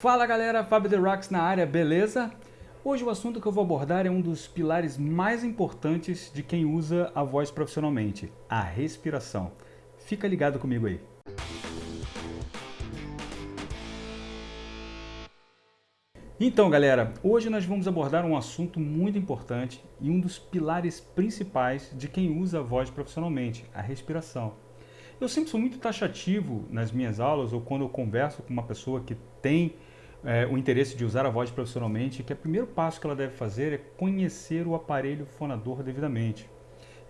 Fala galera, Fábio The Rocks na área, beleza? Hoje o assunto que eu vou abordar é um dos pilares mais importantes de quem usa a voz profissionalmente, a respiração. Fica ligado comigo aí. Então galera, hoje nós vamos abordar um assunto muito importante e um dos pilares principais de quem usa a voz profissionalmente, a respiração. Eu sempre sou muito taxativo nas minhas aulas ou quando eu converso com uma pessoa que tem é, o interesse de usar a voz profissionalmente, que o primeiro passo que ela deve fazer é conhecer o aparelho fonador devidamente.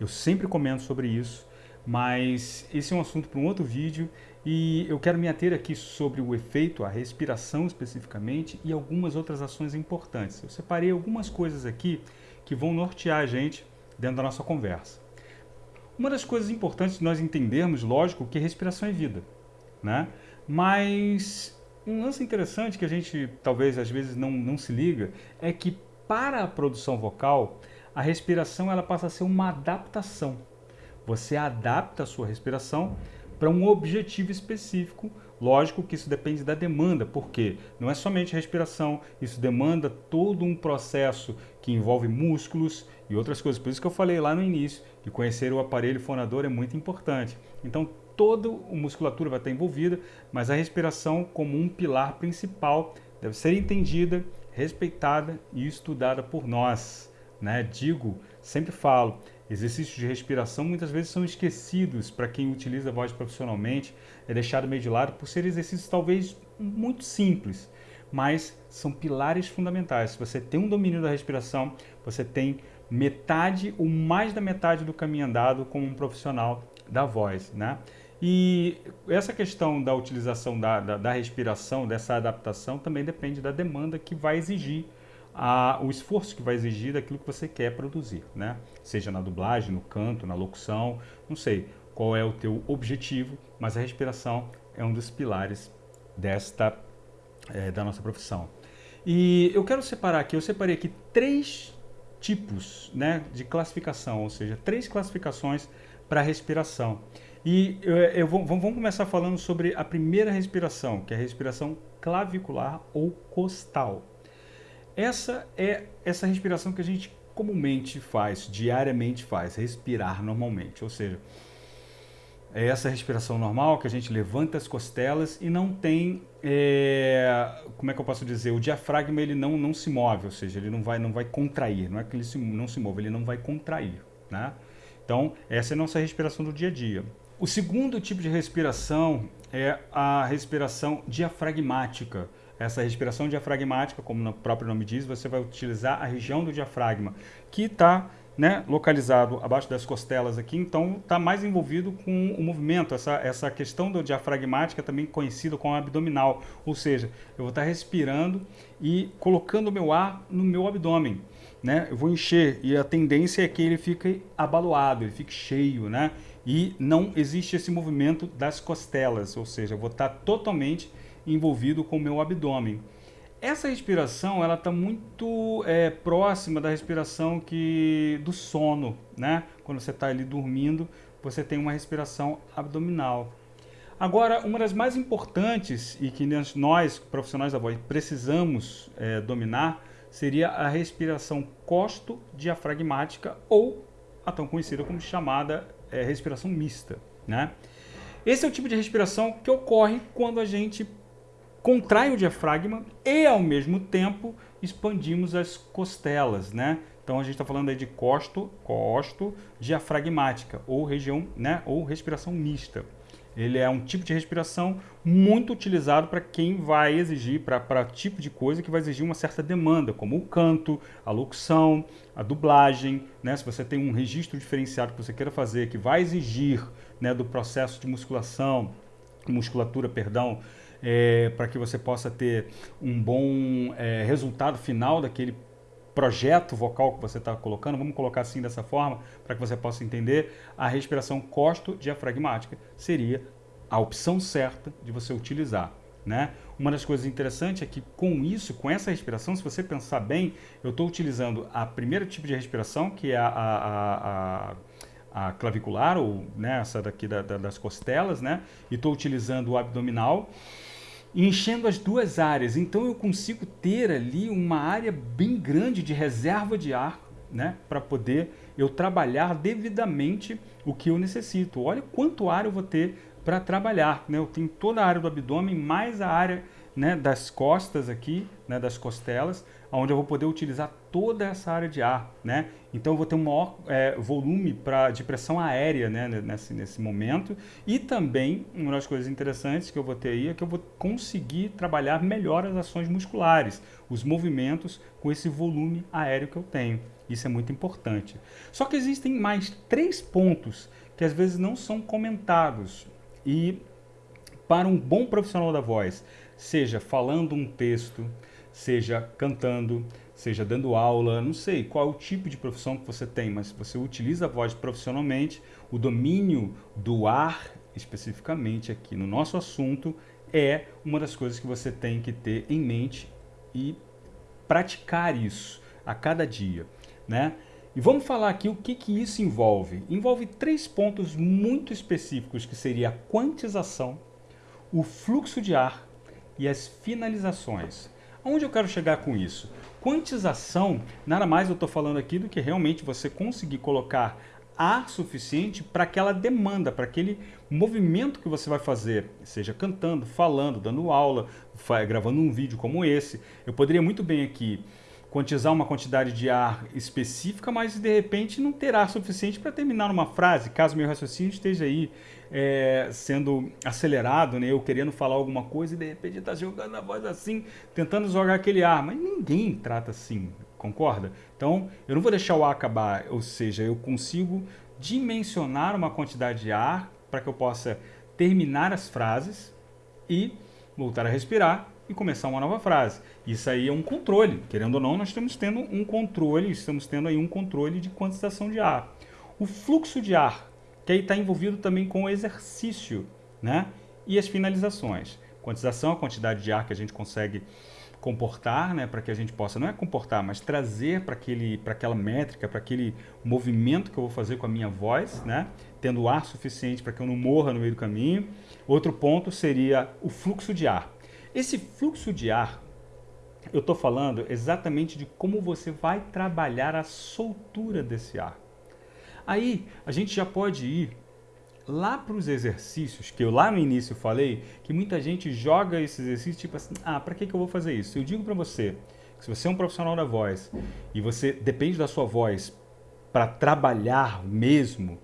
Eu sempre comento sobre isso, mas esse é um assunto para um outro vídeo e eu quero me ater aqui sobre o efeito, a respiração especificamente e algumas outras ações importantes. Eu separei algumas coisas aqui que vão nortear a gente dentro da nossa conversa. Uma das coisas importantes de nós entendermos, lógico, que respiração é vida, né? Mas um lance interessante que a gente talvez às vezes não, não se liga é que para a produção vocal, a respiração ela passa a ser uma adaptação. Você adapta a sua respiração para um objetivo específico. Lógico que isso depende da demanda, porque não é somente respiração, isso demanda todo um processo que envolve músculos e outras coisas. Por isso que eu falei lá no início que conhecer o aparelho fonador é muito importante. Então, toda a musculatura vai estar envolvida, mas a respiração como um pilar principal deve ser entendida, respeitada e estudada por nós. Né? Digo, sempre falo, exercícios de respiração muitas vezes são esquecidos para quem utiliza a voz profissionalmente, é deixado meio de lado por ser exercícios talvez muito simples, mas são pilares fundamentais. Se você tem um domínio da respiração, você tem metade ou mais da metade do caminho andado como um profissional da voz. Né? E essa questão da utilização da, da, da respiração, dessa adaptação, também depende da demanda que vai exigir a, o esforço que vai exigir daquilo que você quer produzir, né? Seja na dublagem, no canto, na locução, não sei qual é o teu objetivo, mas a respiração é um dos pilares desta é, da nossa profissão. E eu quero separar aqui, eu separei aqui três tipos né, de classificação, ou seja, três classificações para respiração. E eu, eu vou, vamos começar falando sobre a primeira respiração, que é a respiração clavicular ou costal. Essa é essa respiração que a gente comumente faz, diariamente faz, respirar normalmente, ou seja, é essa respiração normal que a gente levanta as costelas e não tem, é, como é que eu posso dizer, o diafragma ele não, não se move, ou seja, ele não vai, não vai contrair, não é que ele se, não se move, ele não vai contrair, né? Então, essa é a nossa respiração do dia a dia. O segundo tipo de respiração é a respiração diafragmática. Essa respiração diafragmática, como o próprio nome diz, você vai utilizar a região do diafragma, que está né, localizado abaixo das costelas aqui, então está mais envolvido com o movimento, essa, essa questão do diafragmática também conhecida como abdominal, ou seja, eu vou estar tá respirando e colocando o meu ar no meu abdômen, né, eu vou encher e a tendência é que ele fique abaloado, ele fique cheio, né, e não existe esse movimento das costelas, ou seja, eu vou estar totalmente envolvido com o meu abdômen. Essa respiração ela está muito é, próxima da respiração que do sono, né? Quando você está ali dormindo, você tem uma respiração abdominal. Agora, uma das mais importantes e que nós, profissionais da voz, precisamos é, dominar seria a respiração costo-diafragmática ou a tão conhecida como chamada é, respiração mista. Né? Esse é o tipo de respiração que ocorre quando a gente contrai o diafragma e, ao mesmo tempo, expandimos as costelas. Né? Então, a gente está falando aí de costo, costo diafragmática ou região, né? ou respiração mista. Ele é um tipo de respiração muito utilizado para quem vai exigir, para tipo de coisa que vai exigir uma certa demanda, como o canto, a locução, a dublagem. Né? Se você tem um registro diferenciado que você queira fazer, que vai exigir né, do processo de musculação, musculatura, perdão, é, para que você possa ter um bom é, resultado final daquele projeto vocal que você está colocando, vamos colocar assim dessa forma, para que você possa entender, a respiração costo-diafragmática seria a opção certa de você utilizar. Né? Uma das coisas interessantes é que com isso, com essa respiração, se você pensar bem, eu estou utilizando a primeiro tipo de respiração, que é a, a, a, a clavicular, ou né, essa daqui da, da, das costelas, né? e estou utilizando o abdominal, enchendo as duas áreas. Então eu consigo ter ali uma área bem grande de reserva de ar, né, para poder eu trabalhar devidamente o que eu necessito. Olha quanto ar eu vou ter para trabalhar, né? Eu tenho toda a área do abdômen mais a área né, das costas aqui, né, das costelas, onde eu vou poder utilizar toda essa área de ar, né? Então eu vou ter um maior é, volume pra, de pressão aérea né, nesse, nesse momento e também, uma das coisas interessantes que eu vou ter aí é que eu vou conseguir trabalhar melhor as ações musculares, os movimentos com esse volume aéreo que eu tenho. Isso é muito importante. Só que existem mais três pontos que às vezes não são comentados e para um bom profissional da voz, seja falando um texto, seja cantando, seja dando aula, não sei qual é o tipo de profissão que você tem, mas se você utiliza a voz profissionalmente, o domínio do ar, especificamente aqui no nosso assunto, é uma das coisas que você tem que ter em mente e praticar isso a cada dia, né? E vamos falar aqui o que, que isso envolve. Envolve três pontos muito específicos, que seria a quantização, o fluxo de ar e as finalizações. Aonde eu quero chegar com isso? Quantização, nada mais eu estou falando aqui do que realmente você conseguir colocar ar suficiente para aquela demanda, para aquele movimento que você vai fazer, seja cantando, falando, dando aula, gravando um vídeo como esse. Eu poderia muito bem aqui quantizar uma quantidade de ar específica, mas de repente não ter ar suficiente para terminar uma frase, caso meu raciocínio esteja aí é, sendo acelerado, né? eu querendo falar alguma coisa e de repente está jogando a voz assim, tentando jogar aquele ar, mas ninguém trata assim, concorda? Então eu não vou deixar o ar acabar, ou seja, eu consigo dimensionar uma quantidade de ar para que eu possa terminar as frases e voltar a respirar e começar uma nova frase. Isso aí é um controle. Querendo ou não, nós estamos tendo um controle, estamos tendo aí um controle de quantização de ar. O fluxo de ar, que aí está envolvido também com o exercício, né? E as finalizações. Quantização, a quantidade de ar que a gente consegue comportar, né, para que a gente possa, não é comportar, mas trazer para aquela métrica, para aquele movimento que eu vou fazer com a minha voz, né, tendo ar suficiente para que eu não morra no meio do caminho. Outro ponto seria o fluxo de ar. Esse fluxo de ar, eu estou falando exatamente de como você vai trabalhar a soltura desse ar. Aí a gente já pode ir lá para os exercícios, que eu lá no início falei, que muita gente joga esse exercício tipo assim, ah, para que, que eu vou fazer isso? Eu digo para você, que se você é um profissional da voz e você depende da sua voz para trabalhar mesmo,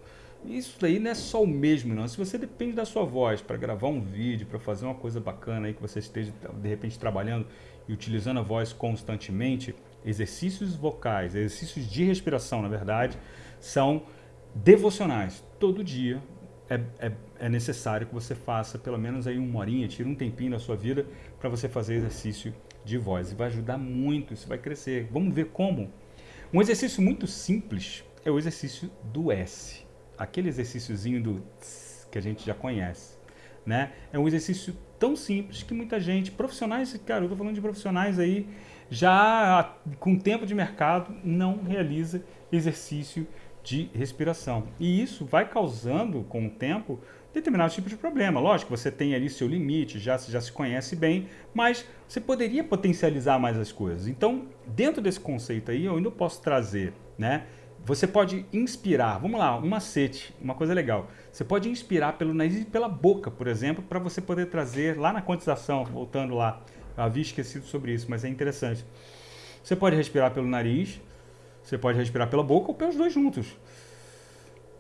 isso daí não é só o mesmo, não. Se você depende da sua voz para gravar um vídeo, para fazer uma coisa bacana aí que você esteja de repente trabalhando e utilizando a voz constantemente, exercícios vocais, exercícios de respiração, na verdade, são devocionais. Todo dia é, é, é necessário que você faça pelo menos aí uma horinha, tire um tempinho da sua vida para você fazer exercício de voz. E vai ajudar muito, isso vai crescer. Vamos ver como. Um exercício muito simples é o exercício do S aquele exercíciozinho do tss, que a gente já conhece. Né? É um exercício tão simples que muita gente, profissionais, cara, eu tô falando de profissionais aí, já com tempo de mercado, não realiza exercício de respiração. E isso vai causando, com o tempo, determinado tipo de problema. Lógico, você tem ali seu limite, já, já se conhece bem, mas você poderia potencializar mais as coisas. Então, dentro desse conceito aí, eu ainda posso trazer, né? Você pode inspirar, vamos lá, um macete, uma coisa legal. Você pode inspirar pelo nariz e pela boca, por exemplo, para você poder trazer lá na quantização, voltando lá. Eu havia esquecido sobre isso, mas é interessante. Você pode respirar pelo nariz, você pode respirar pela boca ou pelos dois juntos.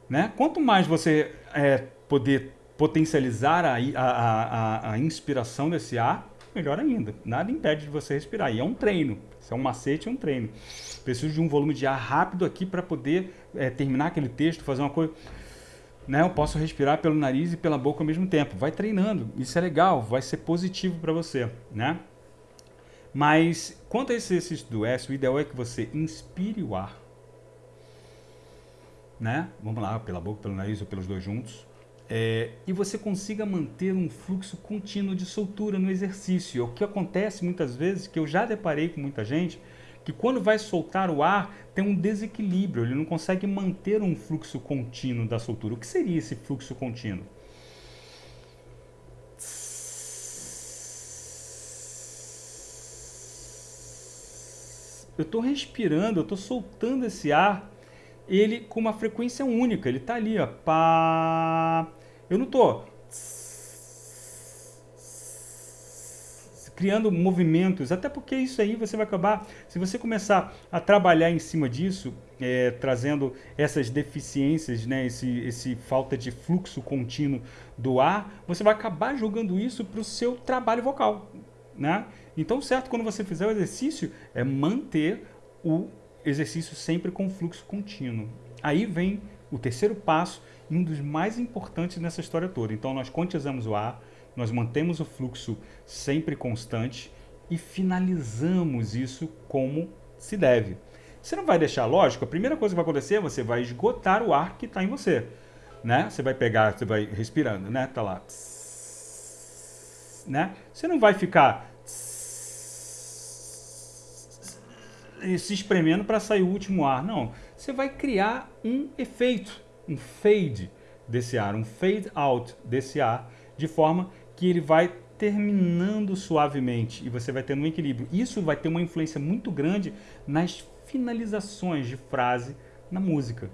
Né? Quanto mais você é, poder potencializar a, a, a, a inspiração desse ar, melhor ainda. Nada impede de você respirar. E é um treino. Isso é um macete, é um treino. Preciso de um volume de ar rápido aqui para poder é, terminar aquele texto, fazer uma coisa. Né, eu posso respirar pelo nariz e pela boca ao mesmo tempo. Vai treinando. Isso é legal, vai ser positivo para você. Né? Mas quanto a esse exercício do S, o ideal é que você inspire o ar. Né? Vamos lá, pela boca, pelo nariz ou pelos dois juntos é, e você consiga manter um fluxo contínuo de soltura no exercício. O que acontece muitas vezes, que eu já deparei com muita gente, que quando vai soltar o ar, tem um desequilíbrio, ele não consegue manter um fluxo contínuo da soltura. O que seria esse fluxo contínuo? Eu estou respirando, eu estou soltando esse ar ele com uma frequência única, ele está ali, ó, pá. Eu não estou criando movimentos, até porque isso aí você vai acabar, se você começar a trabalhar em cima disso, é, trazendo essas deficiências, né, esse, esse falta de fluxo contínuo do ar, você vai acabar jogando isso para o seu trabalho vocal. Né? Então, certo, quando você fizer o exercício, é manter o exercício sempre com fluxo contínuo. Aí vem o terceiro passo um dos mais importantes nessa história toda. Então, nós quantizamos o ar, nós mantemos o fluxo sempre constante e finalizamos isso como se deve. Você não vai deixar, lógico, a primeira coisa que vai acontecer, você vai esgotar o ar que está em você. Né? Você vai pegar, você vai respirando, né? Tá lá. Né? Você não vai ficar se espremendo para sair o último ar. Não. Você vai criar um efeito, um fade desse ar, um fade out desse ar, de forma que ele vai terminando suavemente e você vai tendo um equilíbrio. Isso vai ter uma influência muito grande nas finalizações de frase na música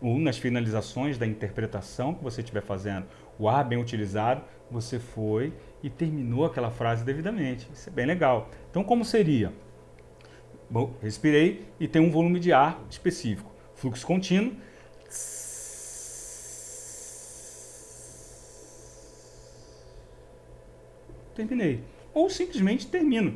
ou nas finalizações da interpretação que você estiver fazendo. O ar bem utilizado, você foi e terminou aquela frase devidamente. Isso é bem legal. Então, como seria? Bom, respirei e tem um volume de ar específico. Fluxo contínuo terminei. Ou simplesmente termino.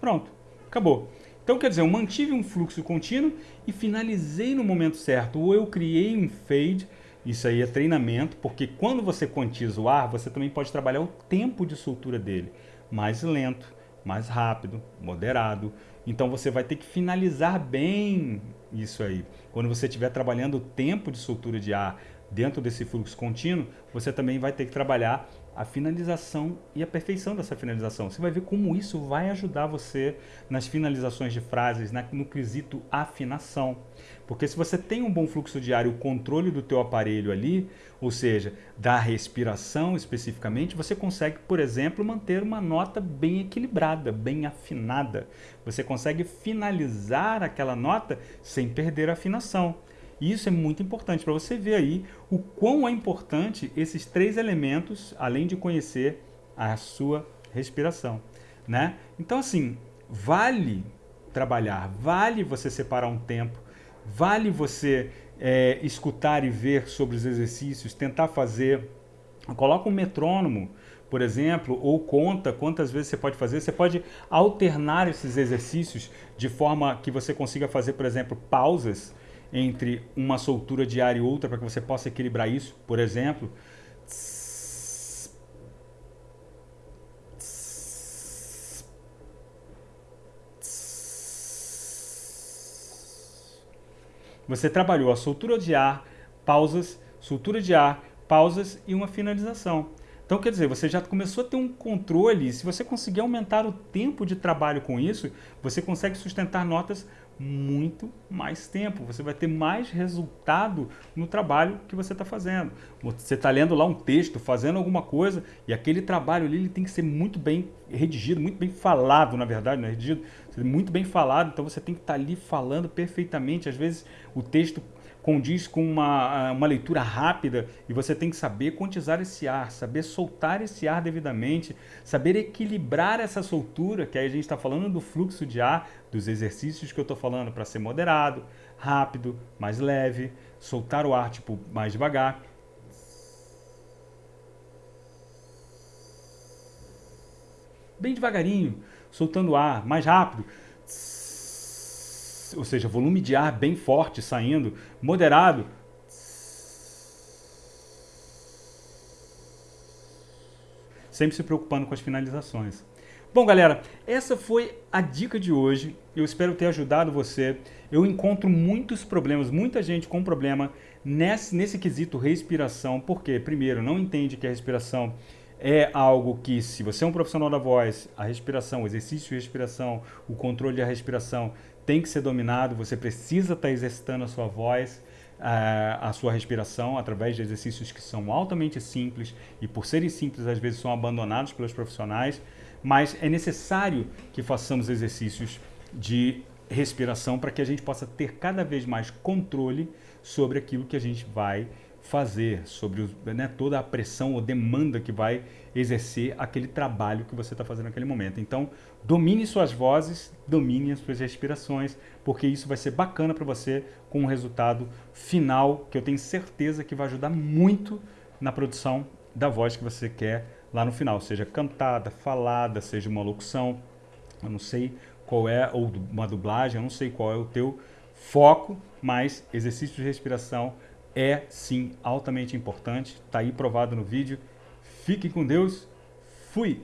Pronto, acabou. Então, quer dizer, eu mantive um fluxo contínuo e finalizei no momento certo. Ou eu criei um fade, isso aí é treinamento, porque quando você quantiza o ar, você também pode trabalhar o tempo de soltura dele. Mais lento, mais rápido, moderado. Então você vai ter que finalizar bem isso aí. Quando você estiver trabalhando o tempo de soltura de ar dentro desse fluxo contínuo, você também vai ter que trabalhar a finalização e a perfeição dessa finalização. Você vai ver como isso vai ajudar você nas finalizações de frases, no quesito afinação. Porque se você tem um bom fluxo diário, o controle do teu aparelho ali, ou seja, da respiração especificamente, você consegue, por exemplo, manter uma nota bem equilibrada, bem afinada. Você consegue finalizar aquela nota sem perder a afinação. E isso é muito importante para você ver aí o quão é importante esses três elementos, além de conhecer a sua respiração. Né? Então, assim, vale trabalhar, vale você separar um tempo, vale você é, escutar e ver sobre os exercícios, tentar fazer. Coloca um metrônomo, por exemplo, ou conta quantas vezes você pode fazer. Você pode alternar esses exercícios de forma que você consiga fazer, por exemplo, pausas entre uma soltura de ar e outra para que você possa equilibrar isso, por exemplo. Você trabalhou a soltura de ar, pausas, soltura de ar, pausas e uma finalização. Então, quer dizer, você já começou a ter um controle. Se você conseguir aumentar o tempo de trabalho com isso, você consegue sustentar notas muito mais tempo, você vai ter mais resultado no trabalho que você está fazendo. Você está lendo lá um texto, fazendo alguma coisa, e aquele trabalho ali ele tem que ser muito bem redigido, muito bem falado, na verdade, não é redigido, muito bem falado, então você tem que estar ali falando perfeitamente. Às vezes o texto condiz com uma, uma leitura rápida e você tem que saber quantizar esse ar, saber soltar esse ar devidamente, saber equilibrar essa soltura, que aí a gente está falando do fluxo de ar, dos exercícios que eu estou falando para ser moderado, rápido, mais leve, soltar o ar tipo mais devagar. Bem devagarinho, soltando ar, mais rápido ou seja, volume de ar bem forte saindo, moderado. Sempre se preocupando com as finalizações. Bom, galera, essa foi a dica de hoje. Eu espero ter ajudado você. Eu encontro muitos problemas, muita gente com problema nesse, nesse quesito respiração. Porque, primeiro, não entende que a respiração é algo que, se você é um profissional da voz, a respiração, o exercício de respiração, o controle da respiração tem que ser dominado, você precisa estar tá exercitando a sua voz. a, a sua respiração através de exercícios que são altamente simples e por serem simples às vezes são abandonados pelos profissionais, mas é necessário que façamos exercícios de respiração para que a gente possa ter cada vez mais controle sobre aquilo que a gente vai fazer, sobre né, toda a pressão ou demanda que vai exercer aquele trabalho que você está fazendo naquele momento. Então, domine suas vozes, domine as suas respirações, porque isso vai ser bacana para você com um resultado final que eu tenho certeza que vai ajudar muito na produção da voz que você quer lá no final, seja cantada, falada, seja uma locução, eu não sei qual é, ou uma dublagem, eu não sei qual é o teu foco, mas exercício de respiração é sim altamente importante, está aí provado no vídeo. Fiquem com Deus, fui!